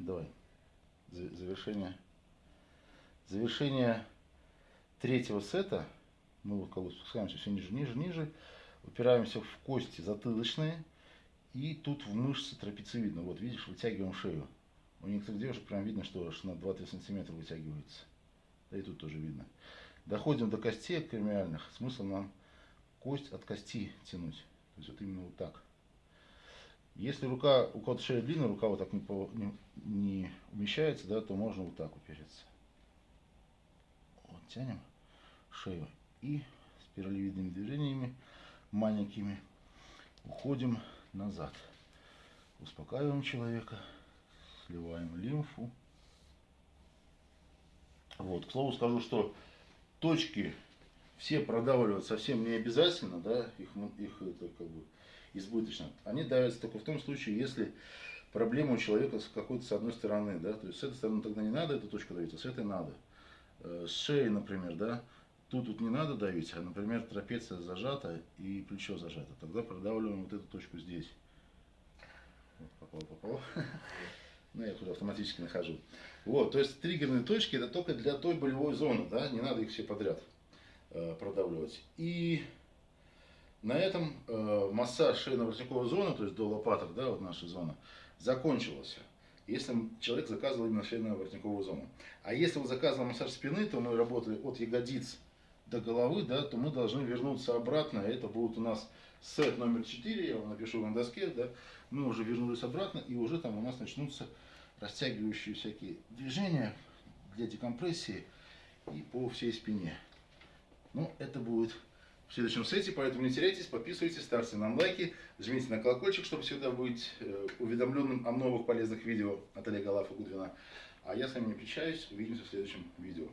Давай. За- Завершение. Завершение третьего сета. Мы вот как бы спускаемся все ниже, ниже, ниже. Упираемся в кости затылочные. И тут в мышцы трапециевидно. Вот видишь, вытягиваем шею. У некоторых девушек прям видно, что аж на 2-3 сантиметра вытягивается. Да и тут тоже видно. Доходим до костей кремиальных. Смысл нам кость от кости тянуть. То есть вот именно вот так. Если рука, у кого-то шея длинная, рука вот так не, не- не умещается, да, то можно вот так упереться. Вот тянем шею и спиралевидными движениями маленькими уходим назад. Успокаиваем человека, сливаем лимфу. Вот, к слову скажу, что точки все продавливать совсем не обязательно, да, их, их это как бы избыточно. Они давятся только в том случае, если проблема у человека с какой-то с одной стороны, да, то есть с этой стороны тогда не надо эту точку давить, а с этой надо. Э, С шеи, например, да, тут вот не надо давить, а, например, трапеция зажата и плечо зажато. Тогда продавливаем вот эту точку здесь. Вот, попал, попал. Ну, я уже автоматически нахожу. Вот, то есть триггерные точки это только для той болевой зоны, да, не надо их все подряд э, продавливать. И на этом э, массаж шейно-воротниковой зоны, то есть до лопаток, да, вот наша зона, закончился. Если человек заказывал именно шейно-воротниковую зону. А если он заказывал массаж спины, то мы работали от ягодиц до головы, да, то мы должны вернуться обратно. Это будет у нас сет номер 4, я вам напишу на доске, да. Мы уже вернулись обратно, и уже там у нас начнутся растягивающие всякие движения для декомпрессии и по всей спине. Ну, это будет в следующем сете, поэтому не теряйтесь, подписывайтесь, ставьте нам лайки, жмите на колокольчик, чтобы всегда быть э, уведомленным о новых полезных видео от Олега Лафа Гудвина. А я с вами не прощаюсь, увидимся в следующем видео.